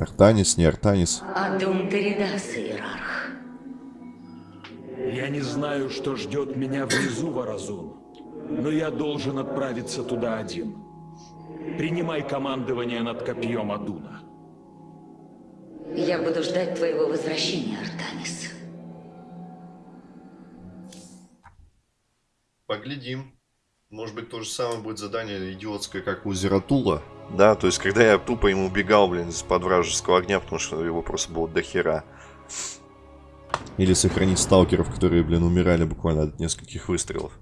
Артанис, не Артанис. Адун Теридас, иерарх. Я не знаю, что ждет меня внизу, Варазун, но я должен отправиться туда один. Принимай командование над копьем Адуна. Я буду ждать твоего возвращения, Артанис. Поглядим. Может быть, то же самое будет задание идиотское, как у Зератула. Да, то есть, когда я тупо ему убегал, блин, из-под вражеского огня, потому что его просто было до хера. Или сохранить сталкеров, которые, блин, умирали буквально от нескольких выстрелов.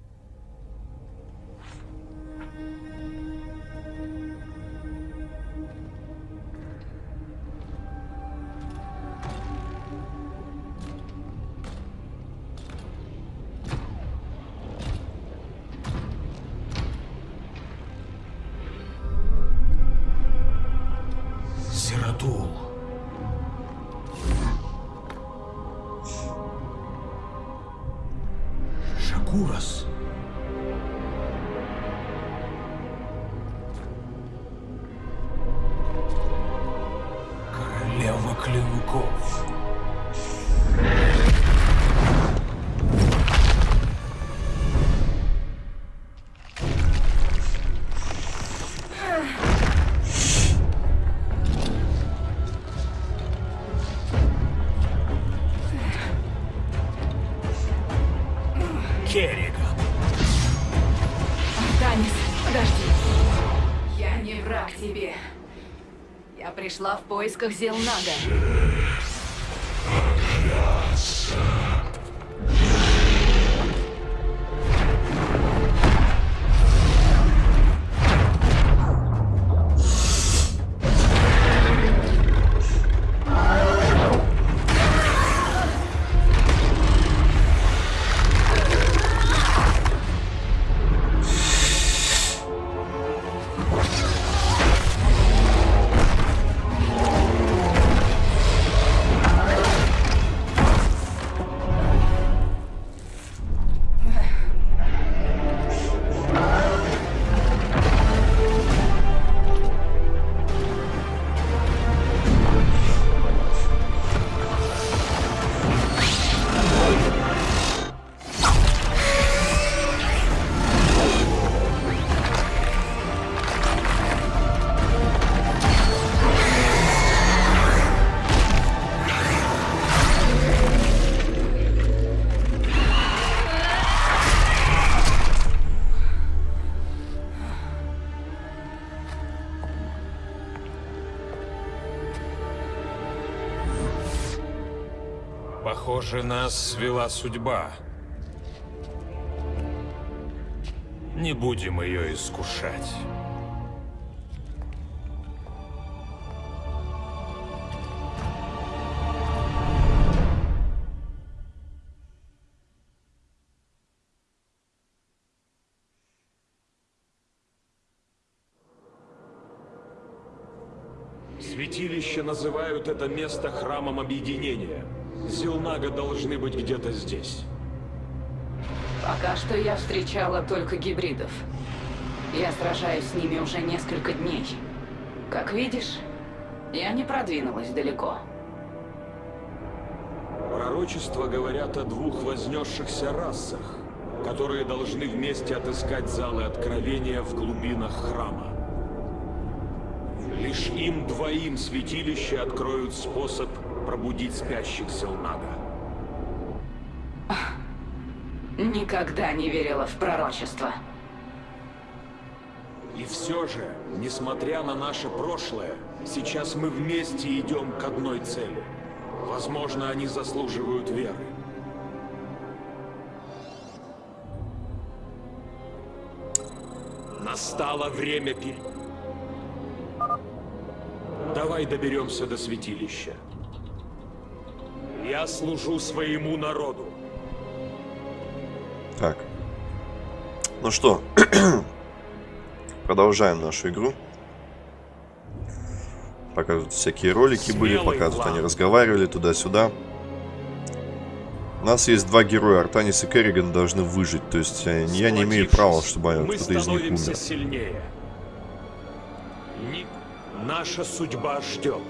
Сиратул. Шакурас. Поисках Зелнага. Похоже, нас свела судьба. Не будем ее искушать. Святилище называют это место храмом объединения. Зелнага должны быть где-то здесь. Пока что я встречала только гибридов. Я сражаюсь с ними уже несколько дней. Как видишь, я не продвинулась далеко. Пророчества говорят о двух вознесшихся расах, которые должны вместе отыскать залы откровения в глубинах храма. Лишь им двоим святилище откроют способ пробудить спящих Зелнага. Никогда не верила в пророчество. И все же, несмотря на наше прошлое, сейчас мы вместе идем к одной цели. Возможно, они заслуживают веры. Настало время пи... Давай доберемся до святилища. Я служу своему народу. Так. Ну что, продолжаем нашу игру. Показывают всякие ролики были, Смелый показывают, они план. разговаривали туда-сюда. У нас есть два героя, Артанис и Керриган должны выжить, то есть э, я не имею права, чтобы кто-то из них умер. сильнее. Наша судьба ждет.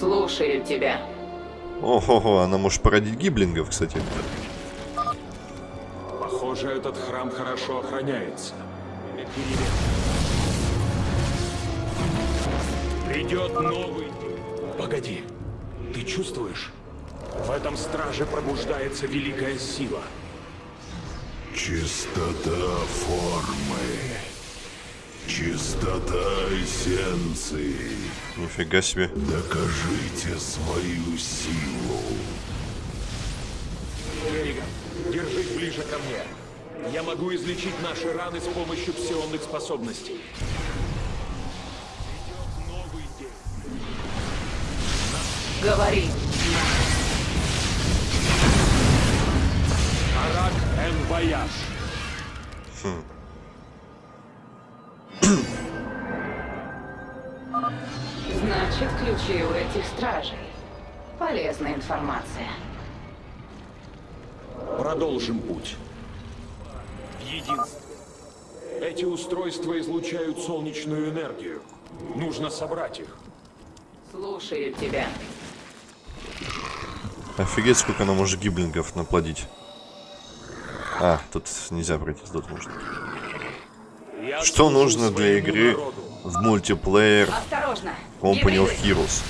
Слушаю тебя. Ого, она может породить гиблингов, кстати. Похоже, этот храм хорошо охраняется. Придет новый... Погоди, ты чувствуешь? В этом страже пробуждается великая сила. Чистота формы. Чистота эссенции. Нифига себе. Докажите свою силу. Керриган, держись ближе ко мне. Я могу излечить наши раны с помощью псионных способностей. Придет новый день. Говори. Арак Эн Вояж. Значит, ключи у этих стражей. Полезная информация. Продолжим путь. Единство. Эти устройства излучают солнечную энергию. Нужно собрать их. Слушаю тебя. Офигеть, сколько она может гиблингов наплодить. А, тут нельзя пройти, тут можно. Я Что нужно для игры народу. в мультиплеер Осторожно. Company of. Heroes?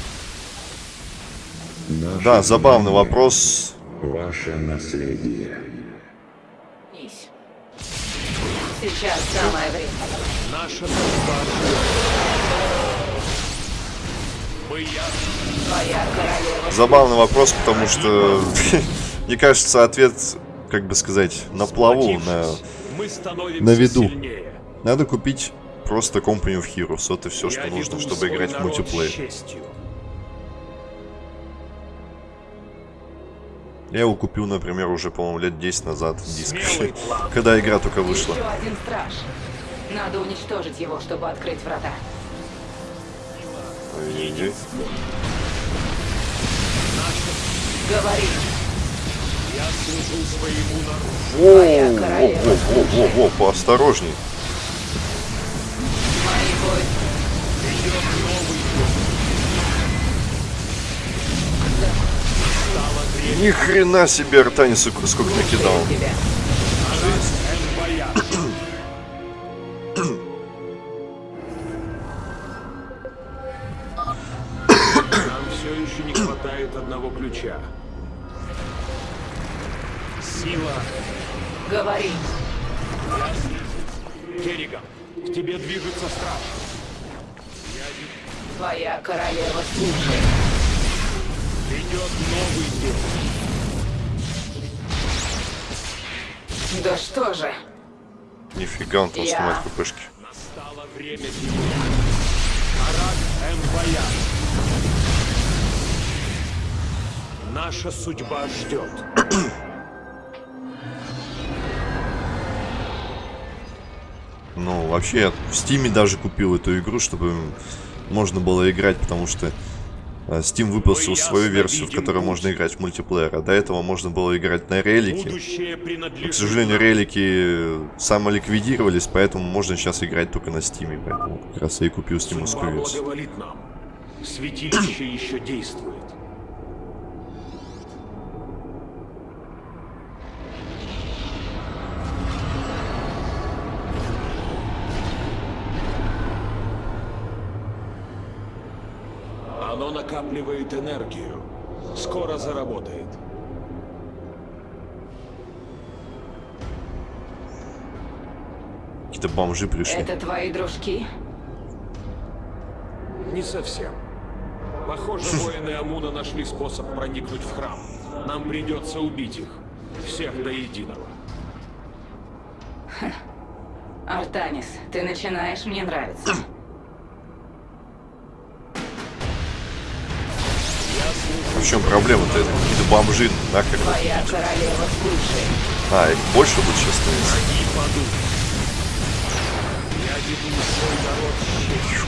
Наше Да, забавный вопрос. Ваше наследие. Сейчас самое время. Наша королева. Забавный вопрос, потому что, мне кажется, ответ, как бы сказать, на плаву, на... На виду. Надо купить просто Company of Heroes. И все, что Я нужно, чтобы играть в мультиплеер. честью. Я его купил, например, уже, по-моему, лет 10 назад диск. Смелый план. Когда игра только вышла. Еще один страж. Надо уничтожить его, чтобы открыть врата. Ой-ой-ой. Говори. Я служу своему народу. Твоя королева. Во-во-во, поосторожней. Новый время. Ни хрена себе Артанис сколько накидал. Нам все еще не хватает одного ключа. Сила. Говори. Тебе движется страж. Твоя королева слушает. Придет новый день. Да что же? Нифига он там Я. снимает ППшки. Настало время тебя. Арак Вояж. Наша судьба ждет. Вообще, я в Стиме даже купил эту игру, чтобы можно было играть, потому что э, Steam выпустил свою версию, в которой можно играть в мультиплеер. А до этого можно было играть на релике. Будущее К сожалению, релики самоликвидировались, поэтому можно сейчас играть только на Стиме. Поэтому как раз я и купил стимовскую версию. Святилище еще действует. Накапливает энергию. Скоро заработает. Какие-то бомжи пришли. Это твои дружки? Не совсем. Похоже, воины Амуна нашли способ проникнуть в храм. Нам придется убить их. Всех до единого. Артанис, ты начинаешь мне нравиться. В чем проблема-то? Это какие-то бомжи нахер. А, их больше будет сейчас становиться. Враги падут. Я веду свой народ с честью.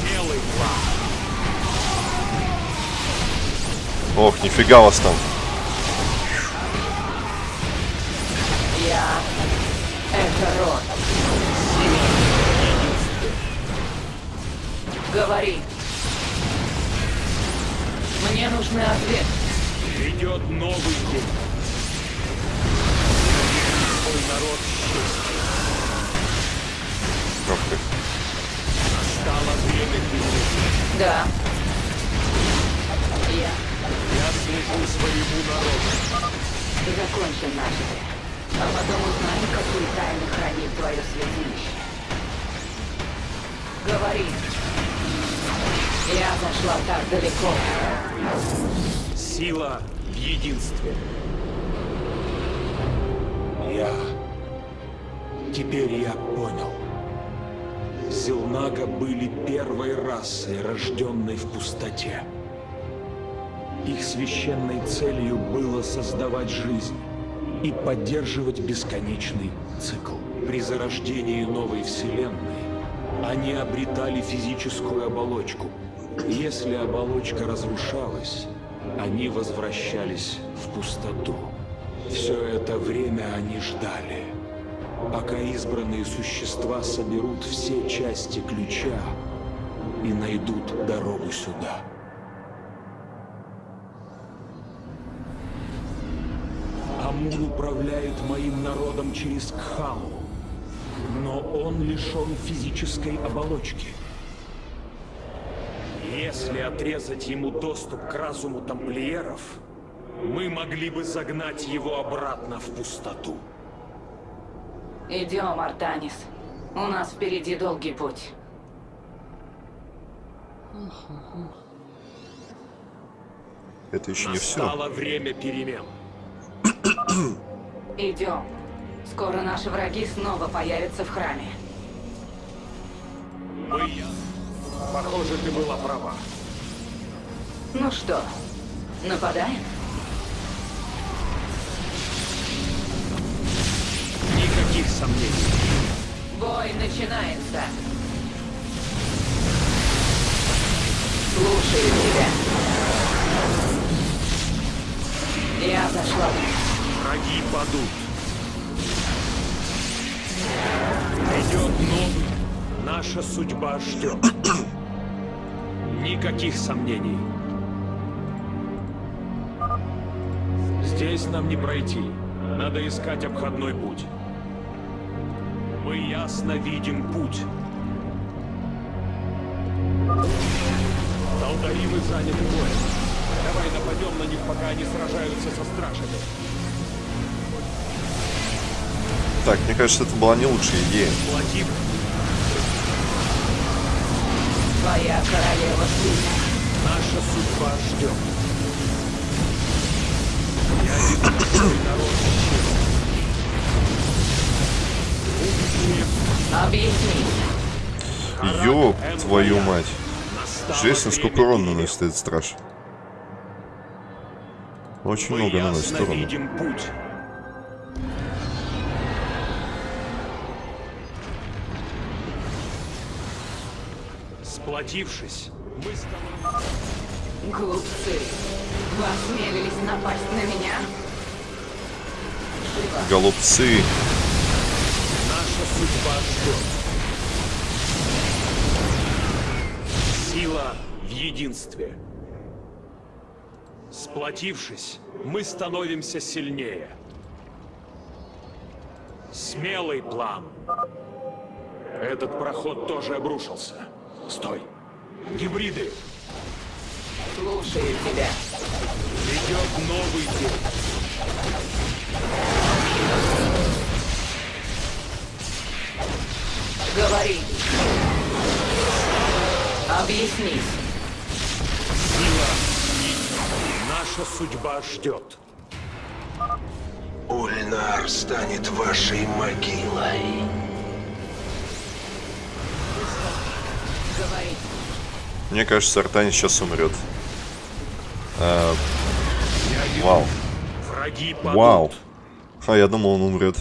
Смелый план. Ох, нифига вас там. Я... Это род. Говори. Страшный ответ. Идет новый день. Свой народ счастья. Ох ты. Настало время перемен. Да. Я Я служу своему народу. закончим начатое. А потом узнаем, какую тайну хранит твое святилище. Говори. Я зашла так далеко. Сила в единстве. Я... Теперь я понял. Зелнага были первой расой, рожденной в пустоте. Их священной целью было создавать жизнь и поддерживать бесконечный цикл. При зарождении новой вселенной они обретали физическую оболочку. Если оболочка разрушалась, они возвращались в пустоту. Все это время они ждали, пока избранные существа соберут все части ключа и найдут дорогу сюда. Амун управляет моим народом через Кхалу, но он лишен физической оболочки. Если отрезать ему доступ к разуму тамплиеров, мы могли бы загнать его обратно в пустоту. Идем, Артанис. У нас впереди долгий путь. Это еще не все. Настало время перемен. Идем. Скоро наши враги снова появятся в храме. Мы... Похоже, ты была права. Ну что, нападаем? Никаких сомнений. Бой начинается. Слушаю тебя. Я зашла. Враги падут. Идет новый. Наша судьба ждет. Никаких сомнений. Здесь нам не пройти. Надо искать обходной путь. Мы ясно видим путь. Долдаримы заняты боем. Давай нападем на них, пока они сражаются со стражами. Так, мне кажется, это была не лучшая идея. Владимир, Твоя королева сильна. наша судьба ждет. Я веду свой народ Объясни. Ёб твою мать. Жесть, насколько урон наносит этот страж. Очень Мы много наносит урона. видим путь. Сплотившись, мы становимся... Глупцы. Вы осмелились напасть на меня? Живо. Голубцы. Наша судьба ждет. Сила в единстве. Сплотившись, мы становимся сильнее. Смелый план. Этот проход тоже обрушился. Стой. Гибриды. Слушаю тебя. Идет новый день. Говори. Объяснись. Сила наша судьба ждет. Ульнар станет вашей могилой. Мне кажется, Артани сейчас умрет. А, вау. Враги падут. Вау. А я думал, он умрет.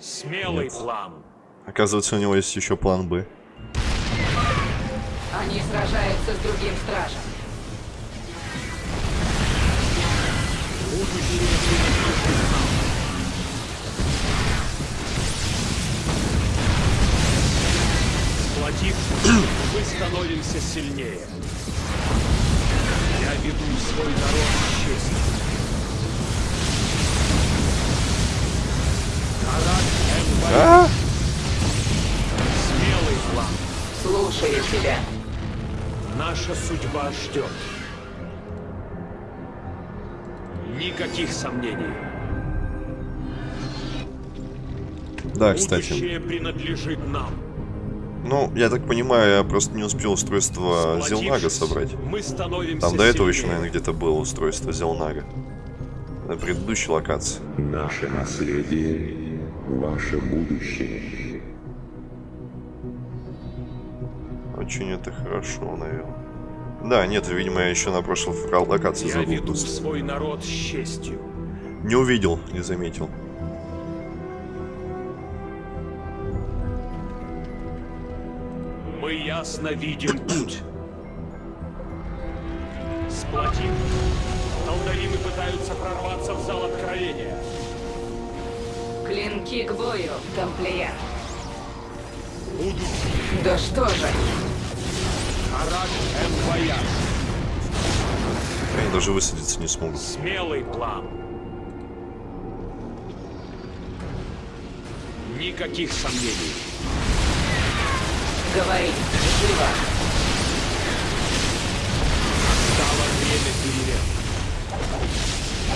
Смелый план. Оказывается, у него есть еще план Б. Они сражаются с другим стражем. Сплотившись, мы становимся сильнее. Я веду свой народ с честью. Карак Энвай. А? Смелый план. Слушаю тебя. Наша судьба ждет. Никаких сомнений. Да, кстати. Будущее принадлежит нам. Ну, я так понимаю, я просто не успел устройство Зелнага собрать. Мы становимся Там до этого еще, наверное, где-то было устройство Зелнага. На предыдущей локации. Наше наследие, ваше будущее. Очень это хорошо, наверное. Да, нет, видимо, я еще на прошлой локации Я забыл. веду просто. свой народ с честью. Не увидел, не заметил. Ясно видим путь. Сплотим. Талдаримы пытаются прорваться в зал откровения. Клинки к бою, тамплиер. Будущее. Да что же? Арак Энвояж. Они даже высадиться не смогут. Смелый план. Никаких сомнений. Говори, живо. Стало время перемен.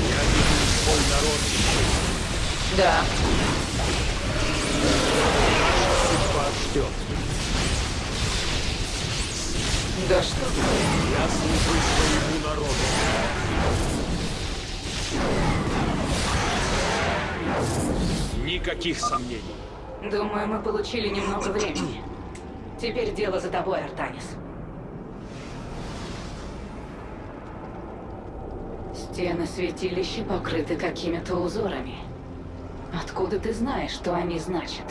Я веду свой народ честью. Да, Судьба ждет. да что? Я служу своему народу. Никаких сомнений. Думаю, мы получили немного времени. Теперь дело за тобой, Артанис. Стены святилища покрыты какими-то узорами. Откуда ты знаешь, что они значат?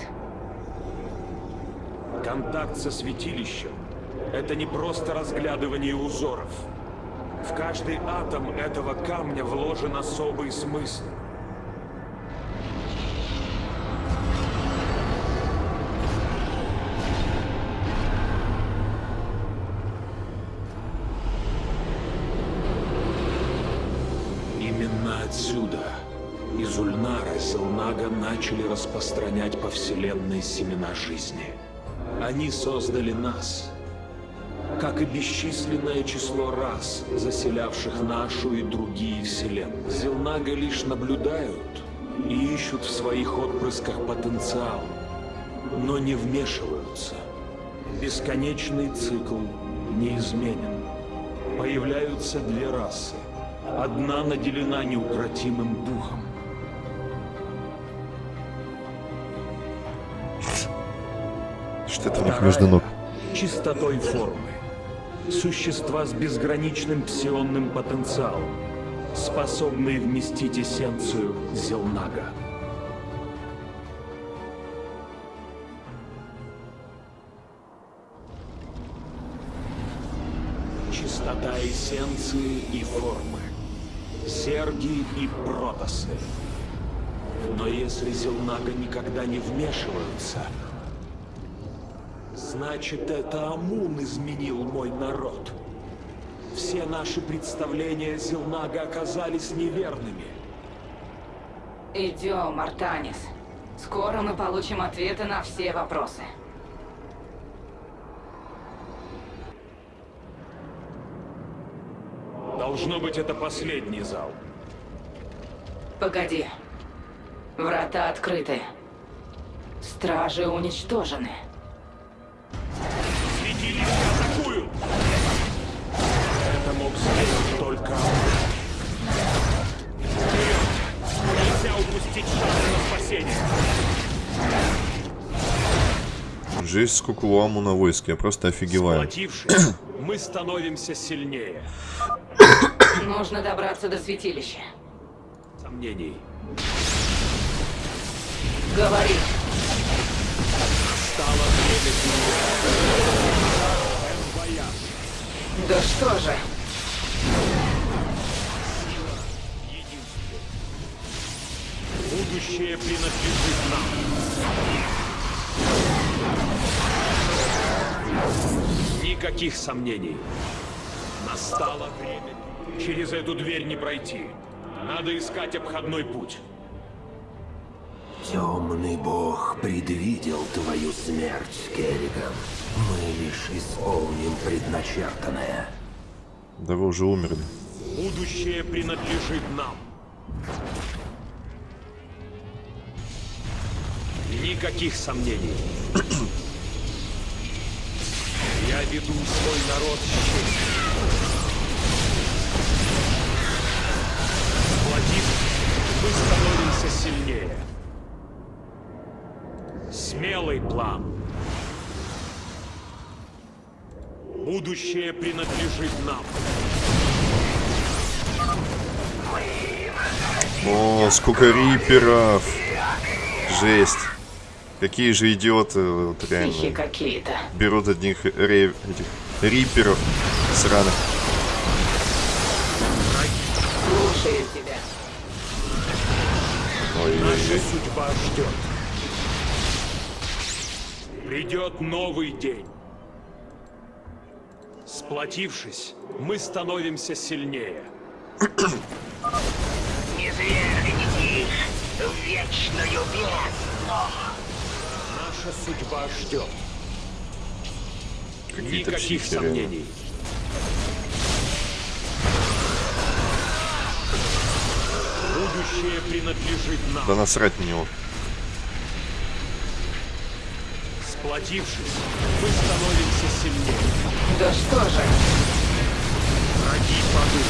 Контакт со святилищем — это не просто разглядывание узоров. В каждый атом этого камня вложен особый смысл. Отсюда, из Ульнара, Зелнага начали распространять по Вселенной семена жизни. Они создали нас, как и бесчисленное число рас, заселявших нашу и другие вселенные. Зелнага лишь наблюдают и ищут в своих отпрысках потенциал, но не вмешиваются. Бесконечный цикл неизменен. Появляются две расы. Одна наделена неукротимым духом. Что это у них между ног? — чистотой формы. Существа с безграничным псионным потенциалом, способные вместить эссенцию Зелнага. Чистота эссенции и формы. Серги и протосы. Но если Зелнага никогда не вмешиваются, Значит, это Амун изменил мой народ. Все наши представления Зелнага оказались неверными. Идем, Артанис. Скоро мы получим ответы на все вопросы. Должно быть, это последний зал. Погоди. Врата открыты. Стражи уничтожены. Святилище атакуют! Это мог сделать только Амун. Вперед! Нельзя упустить шанс на спасение. Жесть, сколько у Амуна войск, я просто офигеваю. Мы становимся сильнее. Нужно добраться до святилища. Сомнений. Говори. Стало время. Да что же? Будущее принадлежит нам. Никаких сомнений. Настало время. Через эту дверь не пройти. Надо искать обходной путь. Темный бог предвидел твою смерть, Керриган. Мы лишь исполним предначертанное. Да вы уже умерли. Будущее принадлежит нам. Никаких сомнений. Я веду свой народ с честью. Мы становимся сильнее. Смелый план. Будущее принадлежит нам. О, сколько риперов! Жесть. Какие же идиоты, вот реально. какие-то. Берут одних ре- этих риперов сраных. Наша Ой-ой-ой. судьба ждет. Придет новый день. Сплотившись, мы становимся сильнее. Не свергните их в вечную бездну. Наша судьба ждет. Никаких сомнений. Будущее принадлежит нам. Да насрать на него. Сплотившись, мы становимся сильнее. Да что же? Враги падут.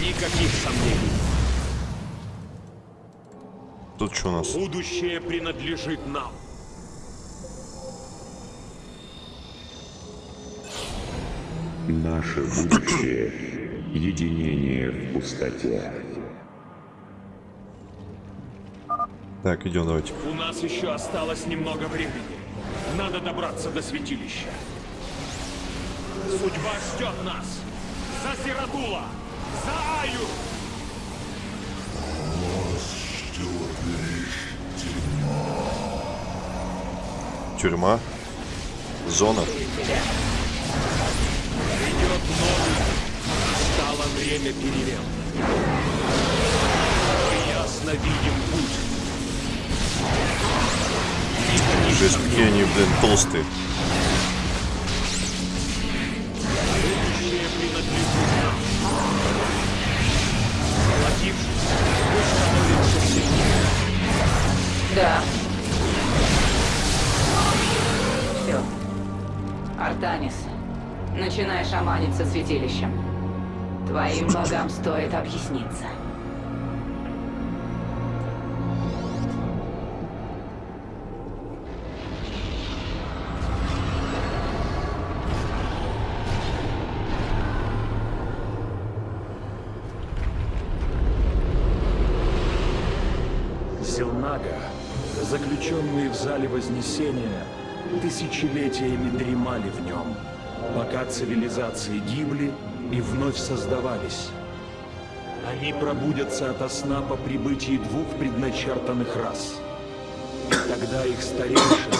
Никаких сомнений. Тут что у нас? Будущее принадлежит нам. Наше будущее — единение в пустоте. Так, идем, давайте. У нас еще осталось немного времени. Надо добраться до святилища. Судьба ждет нас. За Сиратула! За Аю! Тюрьма. Зона. Время перемен. Мы ясно видим путь. Жесть, какие они, блин, толстые. Да. Все. Артанис, начинай шаманить со святилищем. Твоим богам стоит объясниться. Зелнага, заключенные в зале Вознесения, тысячелетиями дремали в нем, пока цивилизации гибли и вновь создавались. Они пробудятся ото сна по прибытии двух предначертанных рас. Тогда их старейшины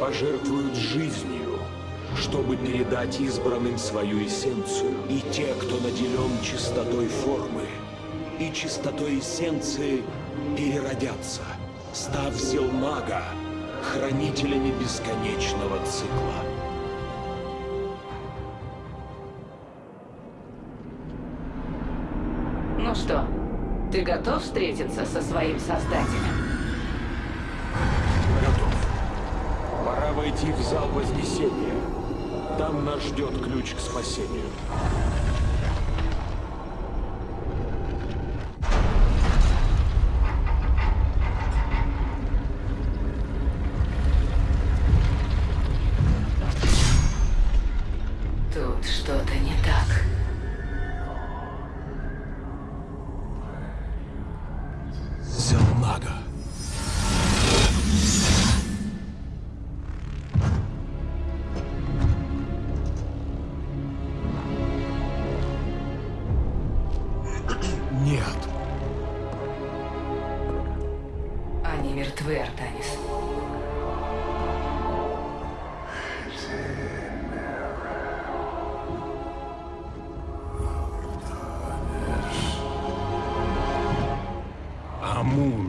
пожертвуют жизнью, чтобы передать избранным свою эссенцию. И те, кто наделен чистотой формы и чистотой эссенции, переродятся, став Зелмага, хранителями бесконечного цикла. Готов встретиться со своим создателем? Готов. Пора войти в зал Вознесения. Там нас ждет ключ к спасению. moon.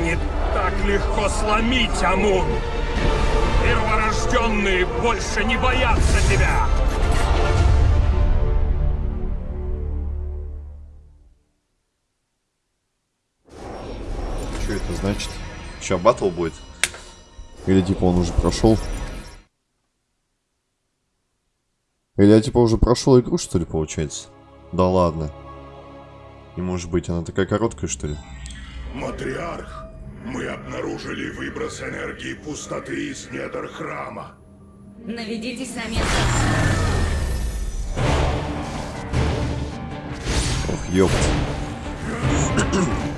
Не так легко сломить, Амун! Перворожденные больше не боятся тебя! Что это значит? Сейчас батл будет? Или типа он уже прошел? Или я типа уже прошел игру, что ли, получается? Да ладно. Не может быть, она такая короткая, что ли? Матриарх, мы обнаружили выброс энергии пустоты из недр храма. Наведитесь на место. Ох, ёпт.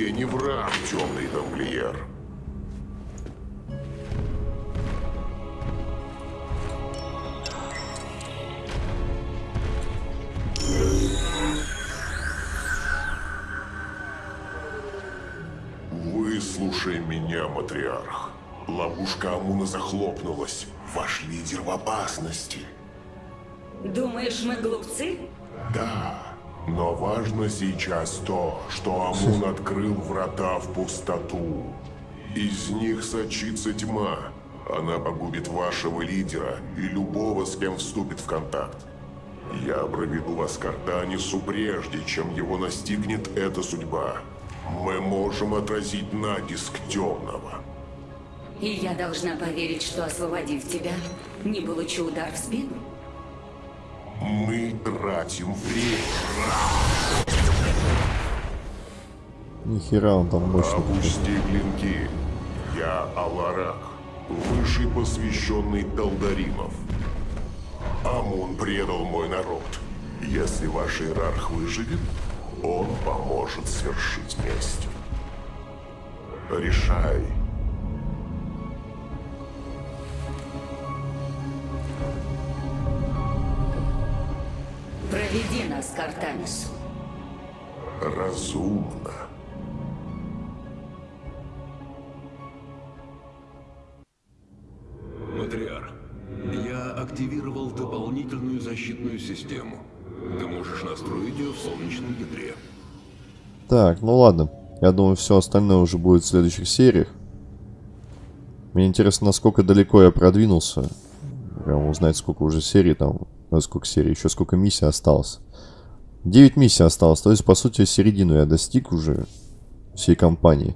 тебе не враг, темный тамплиер. Выслушай меня, матриарх. Ловушка Амуна захлопнулась. Ваш лидер в опасности. Думаешь, мы глупцы? Да, но важно сейчас то, что Амун открыл врата в пустоту. Из них сочится тьма. Она погубит вашего лидера и любого, с кем вступит в контакт. Я проведу вас к Артанису прежде, чем его настигнет эта судьба. Мы можем отразить натиск темного. И я должна поверить, что освободив тебя, не получу удар в спину? Мы тратим время. Нихера он там мощный. Опусти клинки. Я Аларак, высший посвященный Талдаримов. Амун предал мой народ. Если ваш иерарх выживет, он поможет свершить месть. Решай. Проведи нас к Артанису. Разумно. Матриарх, я активировал дополнительную защитную систему. Ты можешь настроить ее в солнечном ядре. Так, ну ладно. Я думаю, все остальное уже будет в следующих сериях. Мне интересно, насколько далеко я продвинулся. Прям узнать, сколько уже серий там. Ну, сколько серий, еще сколько миссий осталось. 9 миссий осталось. То есть, по сути, середину я достиг уже всей кампании.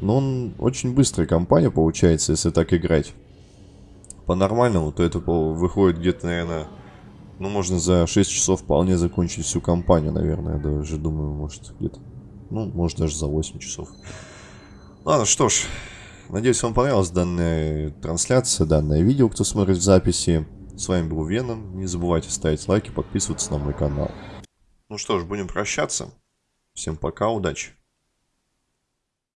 Но он очень быстрая кампания получается, если так играть. По-нормальному, то это выходит где-то, наверное, ну, можно за 6 часов вполне закончить всю кампанию, наверное. Даже думаю, может, где-то. Ну, может, даже за 8 часов. Ладно, что ж. Надеюсь, вам понравилась данная трансляция, данное видео, кто смотрит записи. С вами был Веном. Не забывайте ставить лайки, подписываться на мой канал. Ну что ж, будем прощаться. Всем пока, удачи.